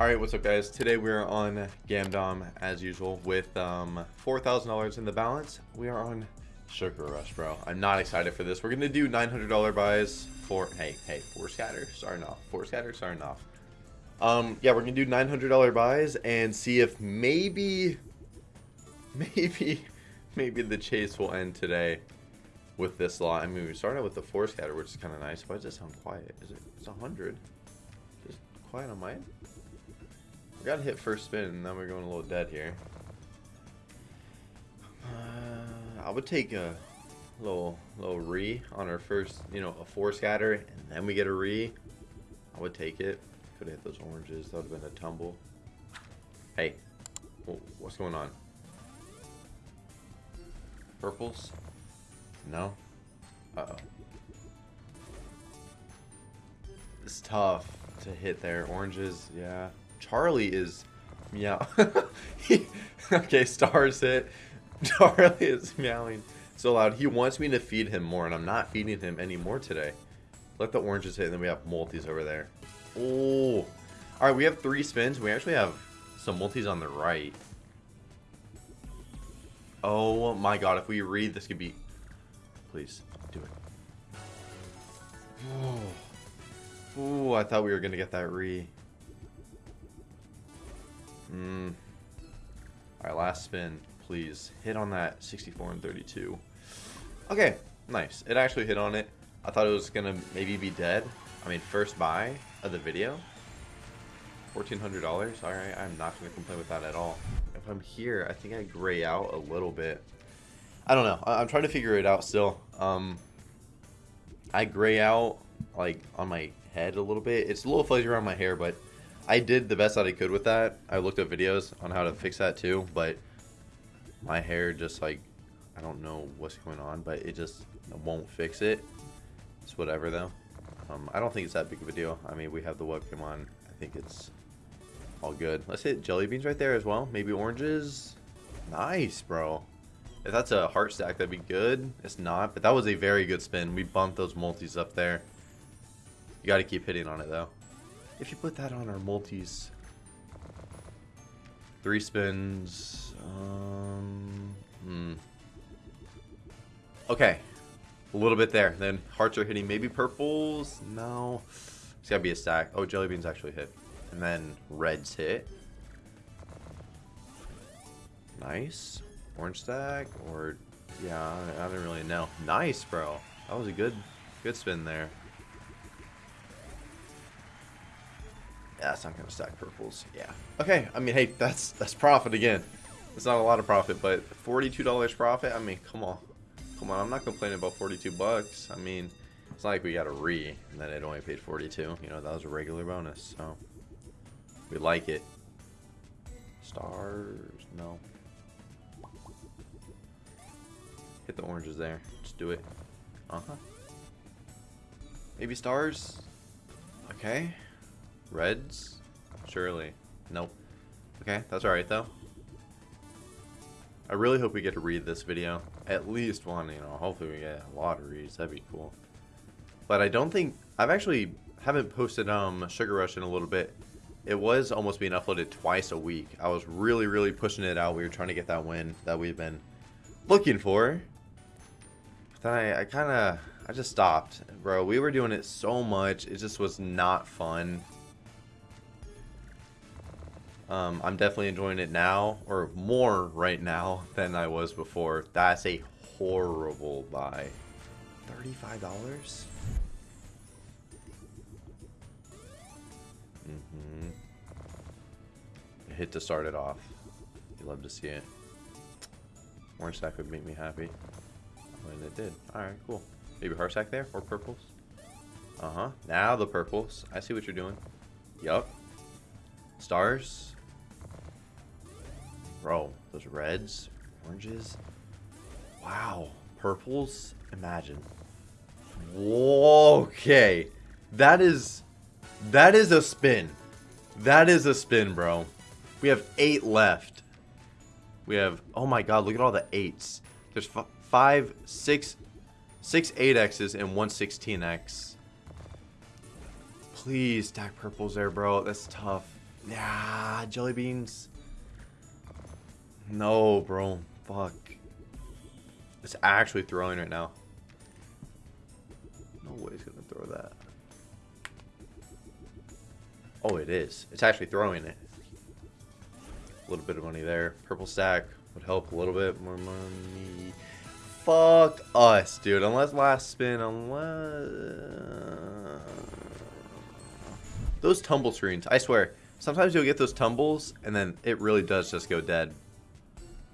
Alright, what's up guys? Today we're on Gamdom as usual with um, $4,000 in the balance. We are on Sugar Rush, bro. I'm not excited for this. We're to do $900 buys for, hey, hey, four scatter, starting off. Four scatter, starting off. Um, yeah, we're to do $900 buys and see if maybe, maybe, maybe the chase will end today with this lot. I mean, we started with the four scatter, which is kind of nice. Why does it sound quiet? Is it, it's 100. Just quiet on my end. We got to hit first spin, and then we're going a little dead here. Uh, I would take a little little re on our first, you know, a four scatter, and then we get a re. I would take it. Could have hit those oranges. That would have been a tumble. Hey, what's going on? Purples? No? Uh-oh. It's tough to hit there. Oranges, yeah. Charlie is meow. okay, stars hit. Charlie is meowing so loud. He wants me to feed him more, and I'm not feeding him anymore today. Let the oranges hit, and then we have multis over there. Oh. Alright, we have three spins. We actually have some multis on the right. Oh my god, if we read, this could be... Please, do it. Oh. I thought we were going to get that re. Mm. Alright, last spin, please. Hit on that 64 and 32. Okay, nice. It actually hit on it. I thought it was going to maybe be dead. I mean, first buy of the video. $1,400. Alright, I'm not going to complain with that at all. If I'm here, I think I gray out a little bit. I don't know. I am trying to figure it out still. Um, I gray out, like, on my head a little bit. It's a little fuzzy around my hair, but I did the best that I could with that. I looked up videos on how to fix that too, but my hair just like, I don't know what's going on, but it just won't fix it. It's whatever though. Um, I don't think it's that big of a deal. I mean, we have the webcam on. I think it's all good. Let's hit jelly beans right there as well. Maybe oranges. Nice, bro. If that's a heart stack, that'd be good. It's not, but that was a very good spin. We bumped those multis up there. You got to keep hitting on it though. If you put that on our multis, three spins, um, hmm. Okay, a little bit there. Then hearts are hitting. Maybe purples. No, it's gotta be a stack. Oh, jelly beans actually hit, and then reds hit. Nice. Orange stack or yeah, I, I don't really know. Nice, bro. That was a good, good spin there. Yeah, it's not gonna stack purples. Yeah. Okay, I mean, hey, that's that's profit again. It's not a lot of profit, but $42 profit, I mean, come on. Come on, I'm not complaining about 42 bucks. I mean, it's not like we got a re, and then it only paid 42. You know, that was a regular bonus, so. We like it. Stars, no. Hit the oranges there. Just do it. Uh-huh. Maybe stars? Okay. Reds? Surely. Nope. Okay, that's alright though. I really hope we get to read this video. At least one, you know, hopefully we get a lot of reads. That'd be cool. But I don't think... I've actually haven't posted um Sugar Rush in a little bit. It was almost being uploaded twice a week. I was really, really pushing it out. We were trying to get that win that we've been looking for. But then I, I kind of... I just stopped. Bro, we were doing it so much. It just was not fun. Um, I'm definitely enjoying it now, or more right now than I was before. That's a horrible buy. $35? Mm-hmm. Hit to start it off. You love to see it. Orange sack would make me happy. And it did. Alright, cool. Maybe heart stack there, or purples. Uh-huh. Now the purples. I see what you're doing. Yup. Stars. Bro, those reds, oranges. Wow. Purples. Imagine. Okay. That is... That is a spin. That is a spin, bro. We have eight left. We have... Oh my god, look at all the eights. There's five, six, six 8Xs and one 16X. Please stack purples there, bro. That's tough. Yeah, jelly beans. No, bro. Fuck. It's actually throwing right now. No way it's gonna throw that. Oh, it is. It's actually throwing it. A little bit of money there. Purple stack would help a little bit more money. Fuck us, dude. Unless last spin, unless... Those tumble screens, I swear. Sometimes you'll get those tumbles, and then it really does just go dead.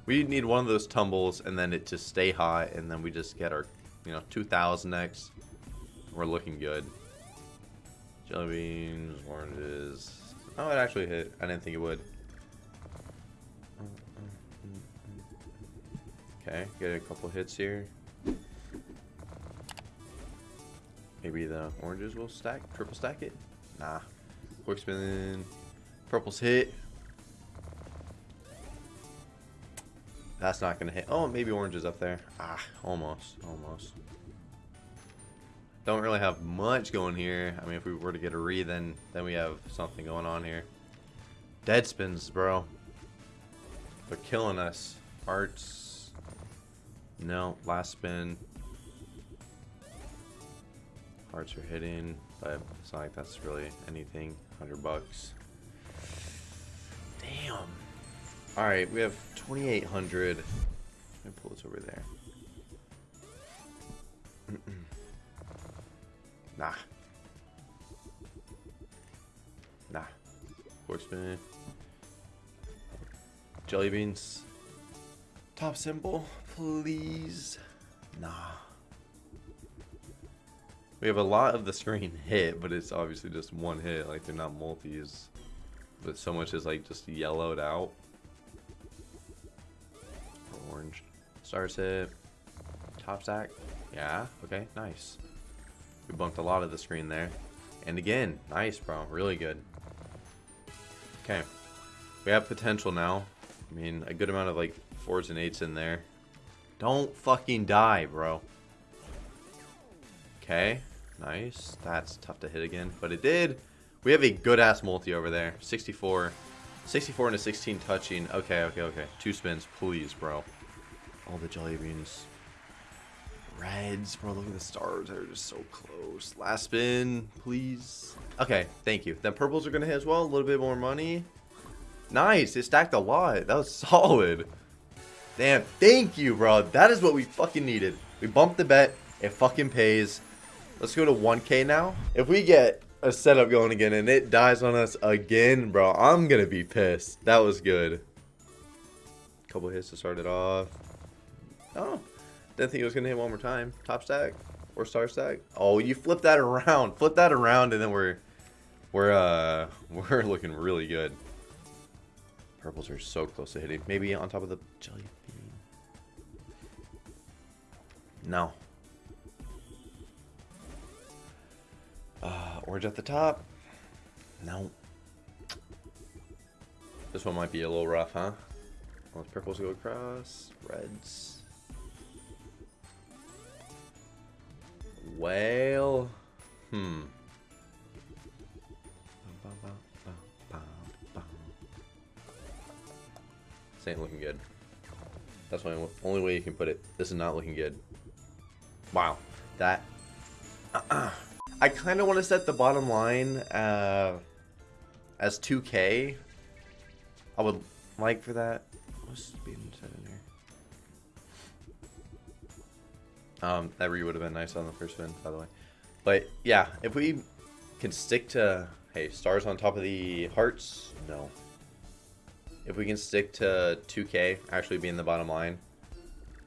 We need one of those tumbles, and then it just stay high, and then we just get our, you know, 2000x. We're looking good. Jelly beans, oranges. Oh, it actually hit. I didn't think it would. Okay, get a couple hits here. Maybe the oranges will stack, triple stack it? Nah. Quick spin. Purple's hit. That's not gonna hit. Oh, maybe orange is up there. Ah, almost, almost. Don't really have much going here. I mean, if we were to get a re, then then we have something going on here. Dead spins, bro. They're killing us. Hearts. No, last spin. Hearts are hitting, but it's not like that's really anything. 100 bucks. Damn. Alright, we have 2,800. Let me pull this over there. nah. Nah. Spin. Jelly beans. Top symbol, please. Nah. We have a lot of the screen hit, but it's obviously just one hit. Like, they're not multis. But so much is, like, just yellowed out. Stars hit. Top stack. Yeah, okay, nice. We bumped a lot of the screen there. And again, nice, bro. Really good. Okay. We have potential now. I mean, a good amount of, like, fours and eights in there. Don't fucking die, bro. Okay. Nice. That's tough to hit again, but it did. We have a good-ass multi over there. 64. 64 and a 16 touching. Okay, okay, okay. Two spins, please, bro. All the jelly beans. Reds, bro. Look at the stars. They're just so close. Last spin, please. Okay, thank you. Then purples are going to hit as well. A little bit more money. Nice. It stacked a lot. That was solid. Damn. Thank you, bro. That is what we fucking needed. We bumped the bet. It fucking pays. Let's go to 1k now. If we get a setup going again and it dies on us again, bro, I'm going to be pissed. That was good. Couple hits to start it off. Oh, didn't think it was going to hit one more time. Top stack or star stack. Oh, you flip that around. Flip that around and then we're we're uh we're looking really good. Purples are so close to hitting. Maybe on top of the jelly bean. No. Uh, orange at the top. No. This one might be a little rough, huh? Those purples go across. Reds. Well, hmm. This ain't looking good. That's the only way you can put it. This is not looking good. Wow. That... I kind of want to set the bottom line uh, as 2k. I would like for that. What's speed set in here? Um, that re would have been nice on the first spin, by the way. But yeah, if we can stick to, hey, stars on top of the hearts, no. If we can stick to 2k actually being the bottom line,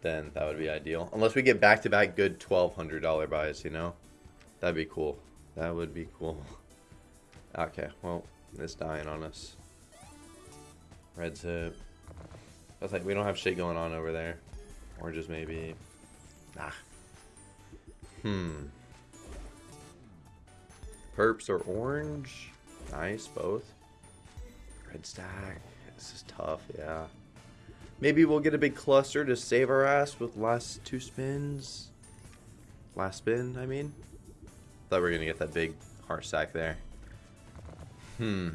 then that would be ideal. Unless we get back-to-back good $1,200 buys, you know? That'd be cool. That would be cool. Okay, well, it's dying on us. Red's hit. I was like, we don't have shit going on over there. Oranges maybe. Nah. Hmm. Perps or orange? Nice, both. Red stack. This is tough, yeah. Maybe we'll get a big cluster to save our ass with last two spins. Last spin, I mean. Thought we were going to get that big heart stack there. Hmm.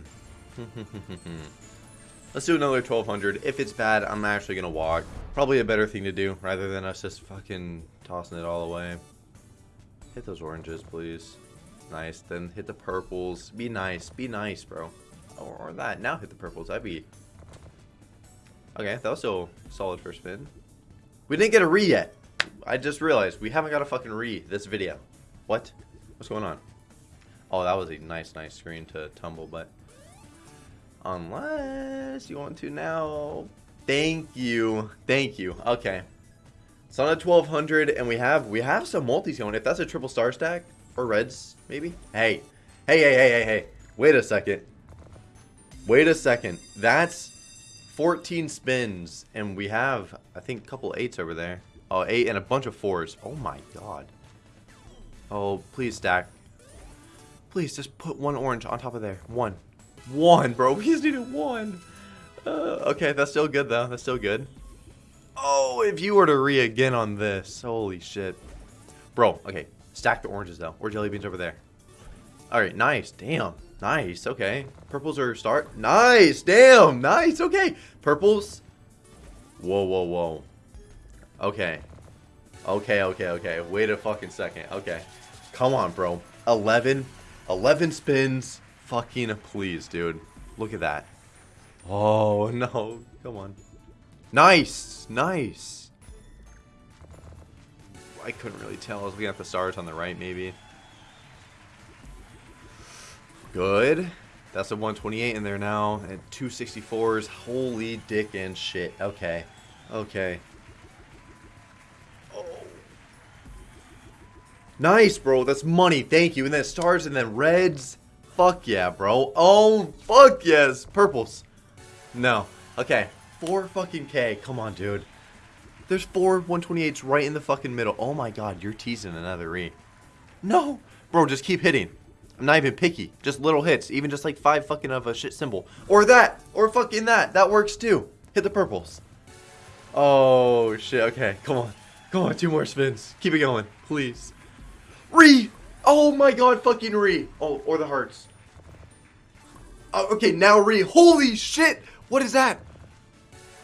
Let's do another 1200. If it's bad, I'm actually going to walk. Probably a better thing to do rather than us just fucking tossing it all away. Hit those oranges, please. Nice. Then hit the purples. Be nice. Be nice, bro. Or, or that. Now hit the purples. That'd be... Okay, that was still solid first spin. We didn't get a re yet. I just realized we haven't got a fucking re this video. What? What's going on? Oh, that was a nice, nice screen to tumble, but... Unless you want to now. Thank you. Thank you. Okay. It's on a 1200 and we have we have some multis going. If that's a triple star stack or reds maybe. Hey. Hey, hey, hey, hey, hey. Wait a second. Wait a second. That's 14 spins and we have I think a couple eights over there. Oh, eight and a bunch of fours. Oh my god. Oh, please stack. Please just put one orange on top of there. One. One, bro. We just needed one. Uh, okay, that's still good, though. That's still good. Oh, if you were to re again on this. Holy shit. Bro, okay. Stack the oranges, though. Or jelly beans over there. Alright, nice. Damn. Nice. Okay. Purples are start. Nice. Damn. Nice. Okay. Purples. Whoa, whoa, whoa. Okay. Okay, okay, okay. Wait a fucking second. Okay. Come on, bro. 11. 11 spins. Fucking please, dude. Look at that. Oh, no. Come on. Nice. Nice. I couldn't really tell. I was looking at the stars on the right, maybe. Good. That's a 128 in there now. And 264s. Holy dick and shit. Okay. Okay. Oh. Nice, bro. That's money. Thank you. And then stars and then reds. Fuck yeah, bro. Oh, fuck yes. Purples. No. Okay. 4 fucking K. Come on, dude. There's four 128s right in the fucking middle. Oh my god, you're teasing another re. No. Bro, just keep hitting. I'm not even picky. Just little hits. Even just like five fucking of a shit symbol. Or that. Or fucking that. That works too. Hit the purples. Oh, shit. Okay, come on. Come on, two more spins. Keep it going, please. Re! Oh my god, fucking Re. Oh, or the hearts. Oh, okay, now Re. Holy shit! What is that?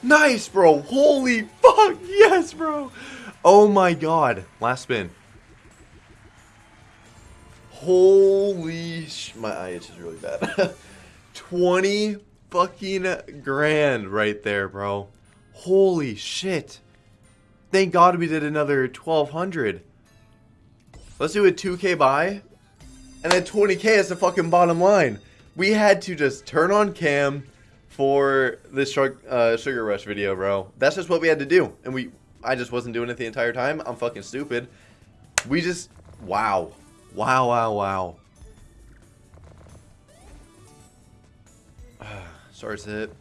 Nice, bro. Holy fuck. Yes, bro. Oh my god. Last spin. Holy sh... My eye is really bad. 20 fucking grand right there, bro. Holy shit. Thank God we did another 1200. Let's do a 2k buy. And then 20k is the fucking bottom line. We had to just turn on cam for this uh, Sugar Rush video, bro. That's just what we had to do. And we, I just wasn't doing it the entire time. I'm fucking stupid. We just, wow. Wow, wow, wow. Stars hit.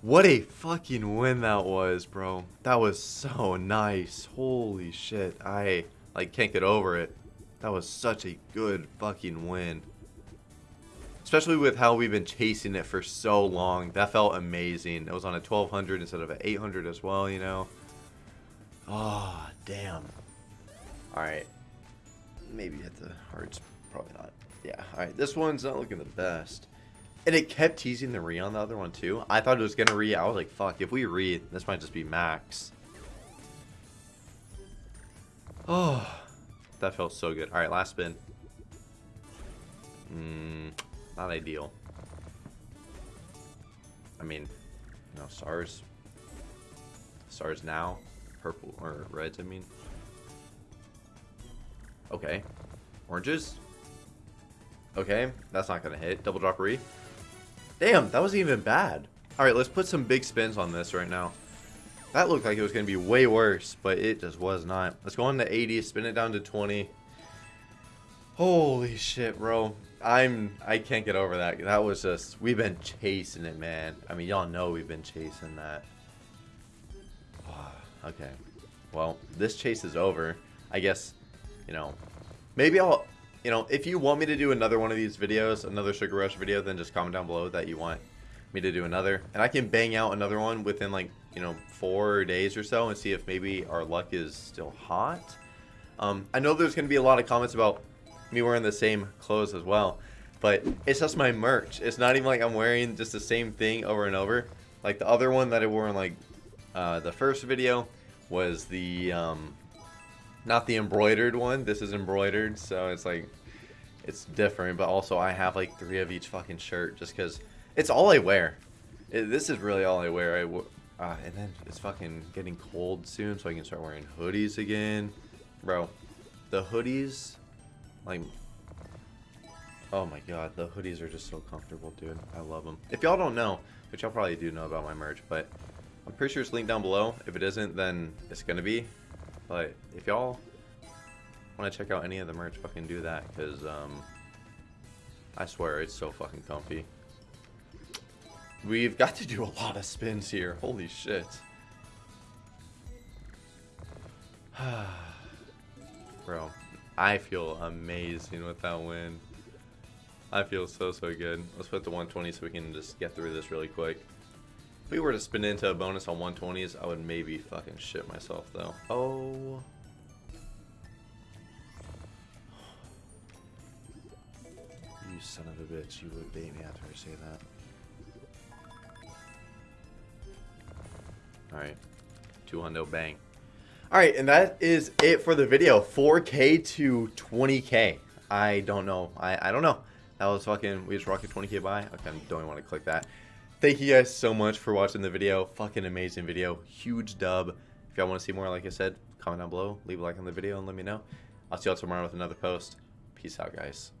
What a fucking win that was, bro. That was so nice. Holy shit. I like can't get over it. That was such a good fucking win. Especially with how we've been chasing it for so long. That felt amazing. It was on a 1200 instead of an 800 as well, you know. Oh, damn. Alright. Maybe hit the hearts. Probably not. Yeah. Alright, this one's not looking the best. And it kept teasing the re on the other one too. I thought it was going to re. I was like, fuck, if we re, this might just be max. Oh, that felt so good. All right, last spin. Mm, not ideal. I mean, no stars. Stars now. Purple, or reds, I mean. Okay. Oranges. Okay, that's not going to hit. Double drop. Damn, that wasn't even bad. Alright, let's put some big spins on this right now. That looked like it was going to be way worse, but it just was not. Let's go on to 80, spin it down to 20. Holy shit, bro. I'm, I can't get over that. That was just, we've been chasing it, man. I mean, y'all know we've been chasing that. okay. Well, this chase is over. I guess, you know, maybe I'll, you know, if you want me to do another one of these videos, another Sugar Rush video, then just comment down below that you want me to do another. And I can bang out another one within like, you know, four days or so and see if maybe our luck is still hot. Um, I know there's going to be a lot of comments about me wearing the same clothes as well. but it's just my merch. It's not even like I'm wearing just the same thing over and over. Like the other one that I wore in like uh, the first video was the um, not the embroidered one. This is embroidered, so it's like it's different. But also, I have like three of each fucking shirt just because it's all I wear. It, this is really all I wear. I uh, and then it's fucking getting cold soon, so I can start wearing hoodies again, bro. The hoodies, like, oh my god, the hoodies are just so comfortable, dude. I love them. If y'all don't know, which y'all probably do know about my merch, but I'm pretty sure it's linked down below. If it isn't, then it's gonna be. But if y'all want to check out any of the merch, fucking do that, because um, I swear it's so fucking comfy. We've got to do a lot of spins here. Holy shit. Bro, I feel amazing with that win. I feel so, so good. Let's put the 120 so we can just get through this really quick. If we were to spin into a bonus on 120s, I would maybe fucking shit myself, though. Oh. You son of a bitch. You would bait me after I say that. Alright. 200 bang. Alright, and that is it for the video. 4K to 20K. I don't know. I, I don't know. That was fucking, we just rocket 20K by. I don't even want to click that. Thank you guys so much for watching the video. Fucking amazing video. Huge dub. If y'all want to see more, like I said, comment down below. Leave a like on the video and let me know. I'll see y'all tomorrow with another post. Peace out, guys.